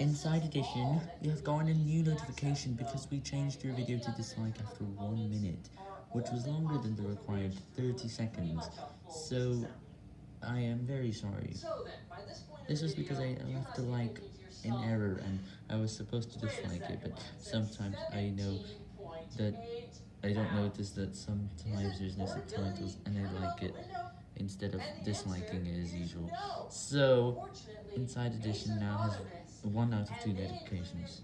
Inside Edition, you have gotten a new notification because we changed your video to dislike after 1 minute, which was longer than the required 30 seconds, so I am very sorry. This was because I left a like in error and I was supposed to dislike it, but sometimes I know that I don't notice that sometimes there's no subtitles and I like it instead of disliking it as usual. So, Inside Edition now has 1 out of 2 notifications.